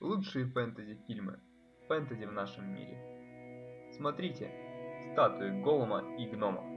лучшие фэнтези-фильмы, фэнтези в нашем мире. Смотрите, статуи Голома и гномов.